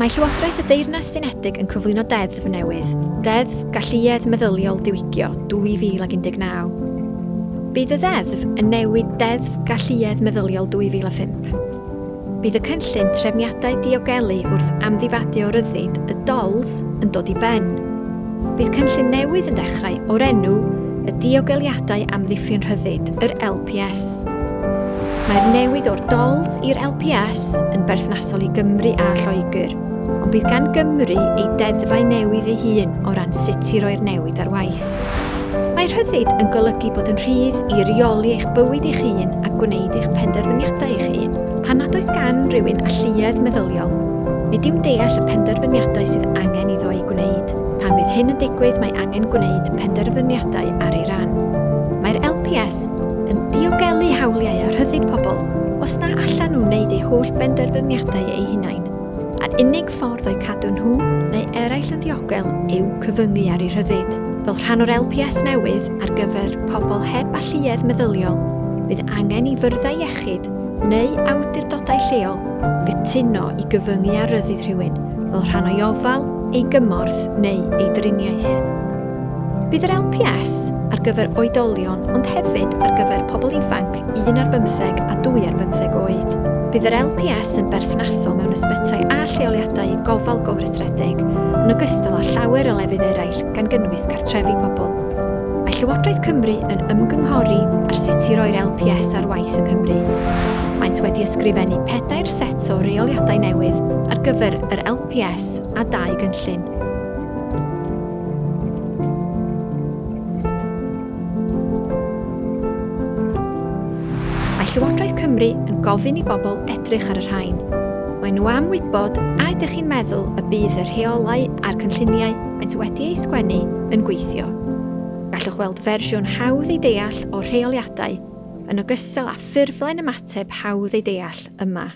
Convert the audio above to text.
Mae Llywodraeth y Deyrnas Unedig yn cyflwyno deddf newydd, Deddf Galluedd Meddyliol diwygio 2019. Bydd y ddeddf yn newid Deddf Galluedd Meddyliol 2005. Bydd y cynllun trefniadau diogelu wrth amddifadio ryddid y DOLS yn dod i ben. Bydd cynllun newydd yn dechrau o'r enw y diogeliadau amddiffyn rhyddid, yr LPS. Mae'r newid o'r DOLS i'r LPS yn berthnasol i Gymru a Lloegr, ond bydd gan Gymru ei deddfau newydd ei hun o ran sut i roi'r newid ar waith. Mae rhyddid yn golygu bod yn rhydd i reoli eich bywyd eich hun a gwneud eich penderfyniadau eich hun, pan nad oes gan rhywun alluedd meddyliol. Nid yw'n deall y penderfyniadau sydd angen iddo ei gwneud. Pan bydd hyn yn digwydd, mae angen gwneud penderfyniadau ar ei ran. Mae'r LPS diogelu hawliau a rhyddid pobl os na allan nhw wneud eu holl benderfyniadau eu hunain. A'r unig ffordd o'i cadw nhw neu eraill yn ddiogel yw cyfyngu ar eu rhyddid. Fel rhan o'r LPS newydd ar gyfer pobl heb alluedd meddyliol, bydd angen i fyrddau iechyd neu awdurdodau lleol gytuno i gyfyngu ar rhyddid rhywun fel rhan o'i ofal, ei gymorth neu ei driniaeth. Bydd yr LPS ar gyfer oedolion ond hefyd ar gyfer pobl ifanc 1 ar 15 a 2 ar 15 oed. Bydd yr LPS yn berthnasol mewn ysbytau a lleoliadau gofal gofresredig yn ogystal â llawer o lefydd eraill gan gynnwys cartrefi pobl. Mae Llywodraeth Cymru yn ymgynghori ar sut i roi'r LPS ar waith yng Nghymru. Maent wedi ysgrifennu pedair set o reoliadau newydd ar gyfer yr LPS a dau gynllun Llywodraeth Cymru yn gofyn i bobl edrych ar y rhain. Mae nhw am wybod a ydych chi'n meddwl y bydd y rheolau a'r cynlluniau maent wedi eu sgwennu yn gweithio. Gallwch weld fersiwn hawdd ei deall o rheoliadau yn ogystal â ffurflen ymateb hawdd ei deall yma.